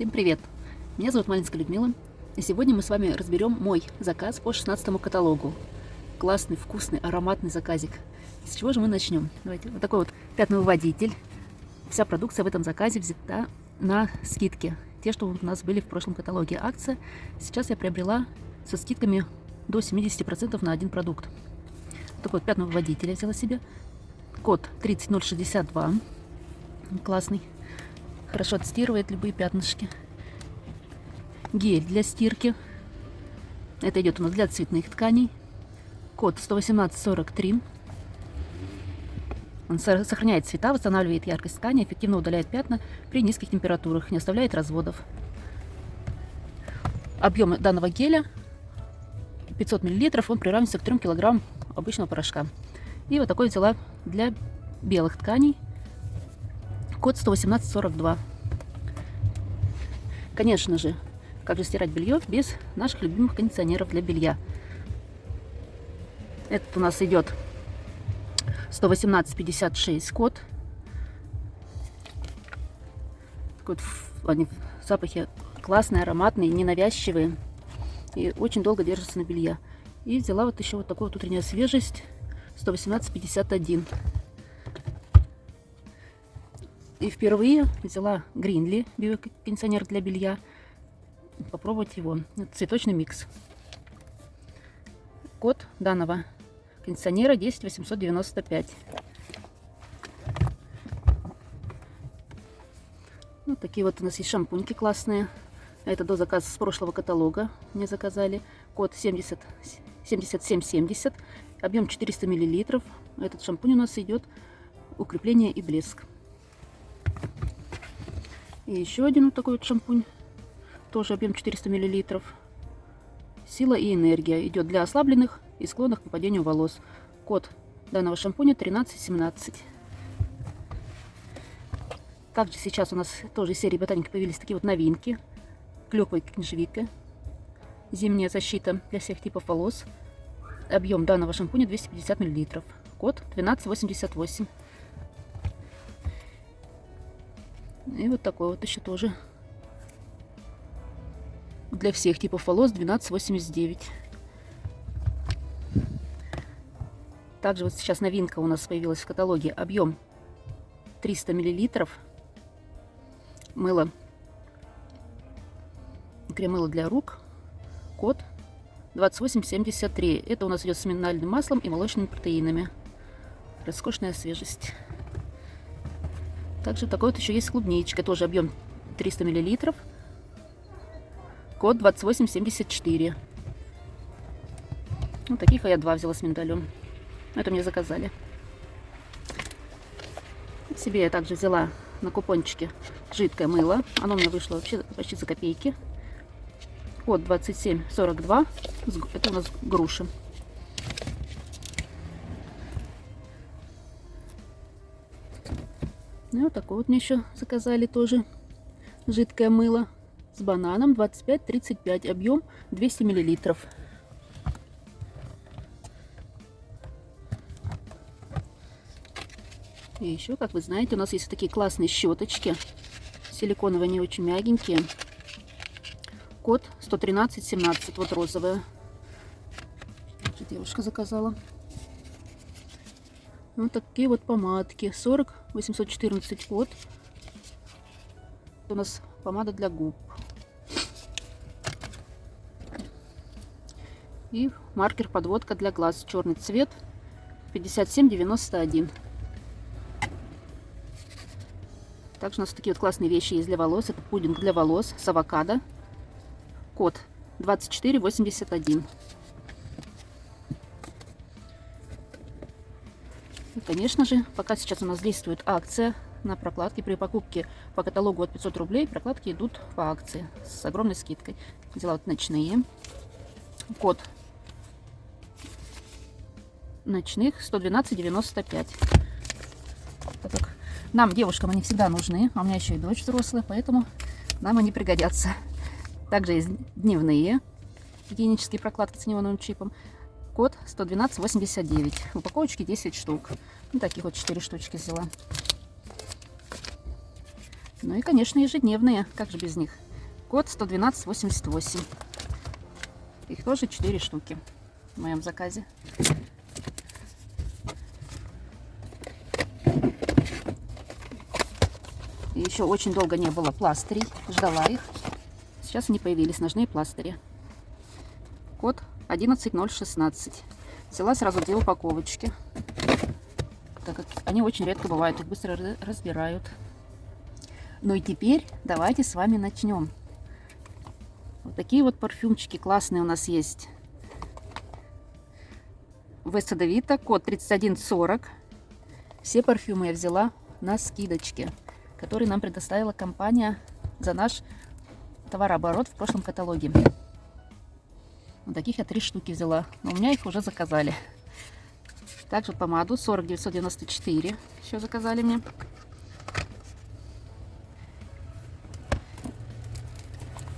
Всем привет! Меня зовут Малинская Людмила, и сегодня мы с вами разберем мой заказ по 16 каталогу. Классный, вкусный, ароматный заказик. С чего же мы начнем? Давайте. Вот такой вот пятновыводитель. Вся продукция в этом заказе взята на скидки. Те, что у нас были в прошлом каталоге. Акция сейчас я приобрела со скидками до 70% на один продукт. Вот такой вот пятновыводитель я взяла себе. Код 30062. Классный. Хорошо отстирывает любые пятнышки. Гель для стирки. Это идет у нас для цветных тканей. Код 11843. Он сохраняет цвета, восстанавливает яркость ткани, эффективно удаляет пятна при низких температурах, не оставляет разводов. Объем данного геля 500 мл, он приравнивается к 3 кг обычного порошка. И вот такой взяла для белых тканей код 11842. Конечно же, как же стирать белье без наших любимых кондиционеров для белья. Этот у нас идет 11856 код. Такой вот, они запахи классные, ароматные, ненавязчивые. И очень долго держатся на белье. И взяла вот еще вот такую вот утренняя свежесть 11851. И впервые взяла Гринли, биокондиционер для белья. Попробовать его. Это цветочный микс. Код данного кондиционера 10895. Вот такие вот у нас есть шампуньки классные. Это до заказа с прошлого каталога мне заказали. Код 70, 7770. Объем 400 миллилитров. Этот шампунь у нас идет укрепление и блеск. И еще один вот такой вот шампунь. Тоже объем 400 мл. Сила и энергия. Идет для ослабленных и склонных к выпадению волос. Код данного шампуня 1317. Также сейчас у нас тоже из серии ботаники появились такие вот новинки. Клёква и книжевика. Зимняя защита для всех типов волос. Объем данного шампуня 250 мл. Код 1288. И вот такой вот еще тоже. Для всех типов волос 12,89. Также вот сейчас новинка у нас появилась в каталоге. Объем 300 миллилитров. Мыло. Крем-мыло для рук. Код 2873. Это у нас идет с минеральным маслом и молочными протеинами. Роскошная свежесть. Также такой вот еще есть клубничка, тоже объем 300 мл. Код 2874. Вот таких я два взяла с миндалем. Это мне заказали. Себе я также взяла на купончике жидкое мыло. Оно мне вышло вообще почти за копейки. Код 2742. Это у нас груши. Ну, вот такое вот мне еще заказали тоже. Жидкое мыло с бананом 25-35, объем 200 миллилитров. И еще, как вы знаете, у нас есть такие классные щеточки. Силиконовые, они очень мягенькие. Код 113-17, вот розовая. Девушка заказала. Вот такие вот помадки. 40 814 код. Это у нас помада для губ. И маркер подводка для глаз. Черный цвет. 5791. Также у нас такие вот классные вещи есть для волос. Это пудинг для волос с авокадо. Код 2481. Конечно же, пока сейчас у нас действует акция на прокладки. При покупке по каталогу от 500 рублей прокладки идут по акции с огромной скидкой. Взяла вот ночные. Код ночных 112,95. Так нам, девушкам, они всегда нужны. А у меня еще и дочь взрослая, поэтому нам они пригодятся. Также есть дневные гигиенические прокладки с неоновым чипом. Код 112,89. В упаковочке 10 штук. Ну, таких вот 4 штучки взяла. Ну и, конечно, ежедневные. Как же без них? Код 11288. Их тоже 4 штуки в моем заказе. И еще очень долго не было пластырей. Ждала их. Сейчас они появились, ножные пластыри. Код 11016. Взяла сразу две упаковочки. Так как они очень редко бывают, их быстро разбирают. Ну и теперь давайте с вами начнем. Вот такие вот парфюмчики классные у нас есть. Веста Девита, код 3140. Все парфюмы я взяла на скидочке, который нам предоставила компания за наш товарооборот в прошлом каталоге. Вот таких я три штуки взяла, но у меня их уже заказали. Также помаду 40994 еще заказали мне.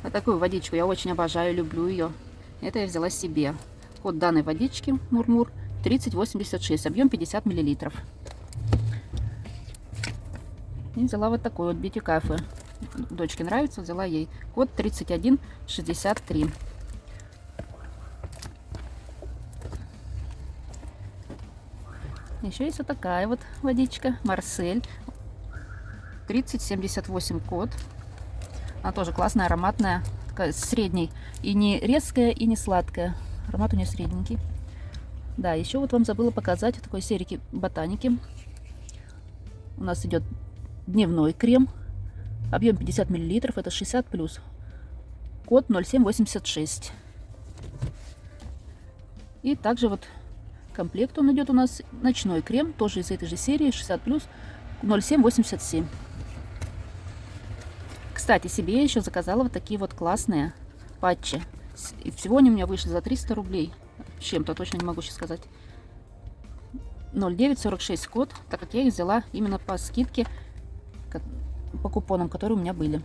Вот такую водичку я очень обожаю, люблю ее. Это я взяла себе. Код данной водички Мурмур 3086, объем 50 миллилитров. И взяла вот такой вот бьюти кафе. Дочке нравится, взяла ей. Код 3163. Еще есть вот такая вот водичка, Марсель. 3078 код. Она тоже классная, ароматная, такая средней. И не резкая, и не сладкая. Аромат у нее средненький. Да, еще вот вам забыла показать такой серии ботаники. У нас идет дневной крем. Объем 50 мл, это 60 плюс. Код 0786. И также вот комплект он идет у нас ночной крем, тоже из этой же серии, 60 плюс, 0787. Кстати, себе я еще заказала вот такие вот классные патчи. И всего они у меня вышли за 300 рублей. Чем-то точно не могу сейчас сказать. 0946 код, так как я их взяла именно по скидке, по купонам, которые у меня были.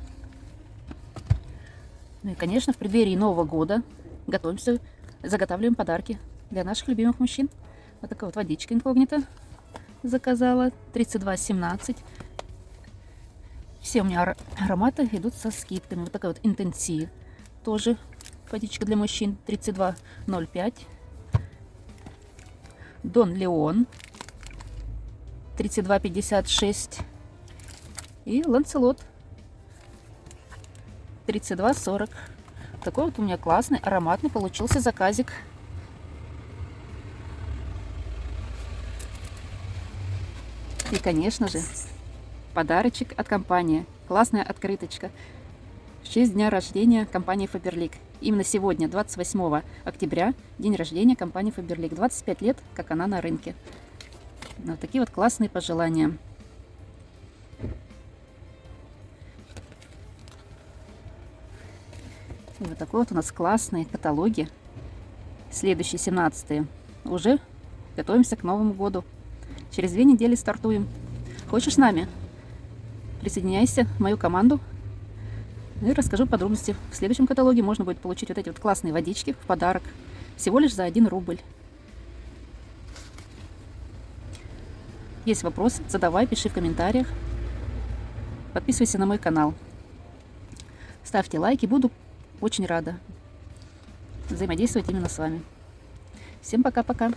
Ну и, конечно, в преддверии Нового года готовимся, заготавливаем подарки для наших любимых мужчин. Вот такая вот водичка инкогнита заказала. 32,17. Все у меня ароматы идут со скидками. Вот такая вот интенсив. Тоже водичка для мужчин. 32,05. Дон Леон. 32,56. И Ланцелот. 32,40. Такой вот у меня классный, ароматный получился заказик. И, конечно же, подарочек от компании. Классная открыточка. В честь дня рождения компании Faberlic. Именно сегодня, 28 октября, день рождения компании Faberlic. 25 лет, как она на рынке. Вот такие вот классные пожелания. И вот такой вот у нас классные каталоги. Следующие 17 Уже готовимся к Новому году. Через две недели стартуем. Хочешь с нами? Присоединяйся в мою команду. И расскажу подробности. В следующем каталоге можно будет получить вот эти вот классные водички в подарок. Всего лишь за 1 рубль. Есть вопрос, задавай, пиши в комментариях. Подписывайся на мой канал. Ставьте лайки, буду очень рада взаимодействовать именно с вами. Всем пока-пока.